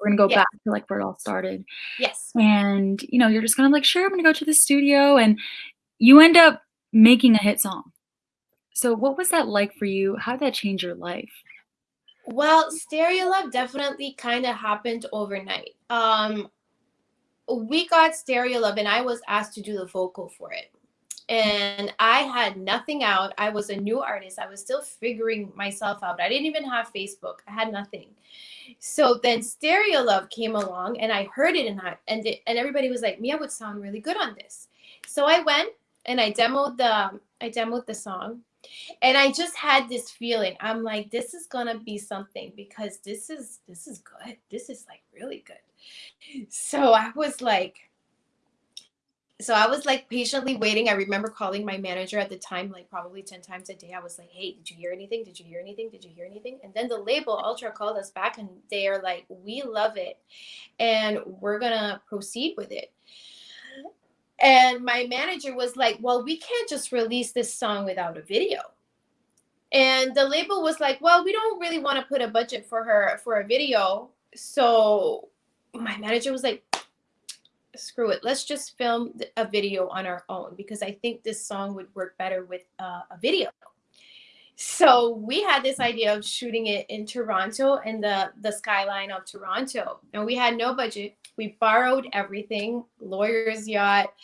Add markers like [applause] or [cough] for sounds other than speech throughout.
We're gonna go Yeah. back to, like, where it all started, Yes. and, you know, you're just kinda like, "Sure, I'm gonna go to the studio," and you end up making a hit song. So, what was that like for you? How did that change your life? Well, Stereo Love definitely kinda happened overnight. Um, we got Stereo Love, and I was asked to do the vocal for it, and I had nothing out. I was a new artist. I was still figuring myself out. I didn't even have Facebook. I had nothing. So then Stereo Love came along, and I heard it, and I and it and everybody was like, "Mia would sound really good on this." So I went and I demoed the I demoed the song, and I just had this feeling. I'm like, "This is gonna be something because this is this is good. This is, like, really good." So I was like so I was, like, patiently waiting. I remember calling my manager at the time, like, probably 10 times a day. I was like, "Hey, did you hear anything? Did you hear anything? Did you hear anything?" And then the label, Ultra, called us back, and they are like, "We love it, and we're gonna proceed with it." And my manager was like, "Well, we can't just release this song without a video." And the label was like, "Well, we don't really wanna put a budget for her for a video." So my manager was like, "Screw it. Let's just film a video on our own because I think this song would work better with, uh, a video." So we had this idea of shooting it in Toronto in the the skyline of Toronto, and we had no budget. We borrowed everything, lawyer's yacht,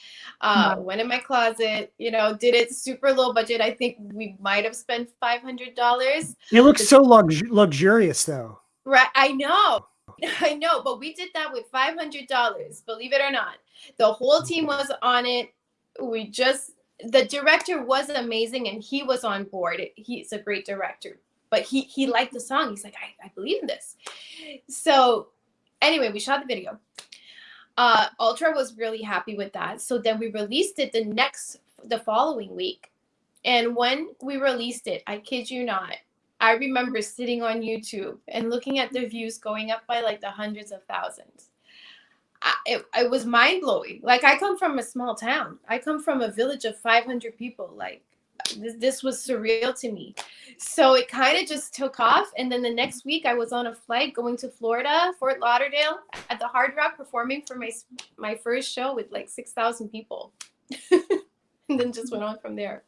uh, Wow. went in my closet, you know, did it super low budget. I think we might have spent $500. It looks so lux luxurious, though. Right, I know. [laughs] I know, but we did that with $500, believe it or not. The whole team was on it. We just the director was amazing, and he was on board. He's a great director, but he he liked the song. He's like, "I I believe in this." So, anyway, we shot the video. Uh, Ultra was really happy with that, so then we released it the next the following week, and when we released it, I kid you not, I remember sitting on YouTube and looking at the views going up by, like, the hundreds of thousands. I it it was mind-blowing. Like, I come from a small town. I come from a village of 500 people, like, this this was surreal to me. So it kinda just took off, and then the next week, I was on a flight going to Florida, Fort Lauderdale, at the Hard Rock performing for my my first show with, like, 6,000 people. [laughs] And then just went on from there.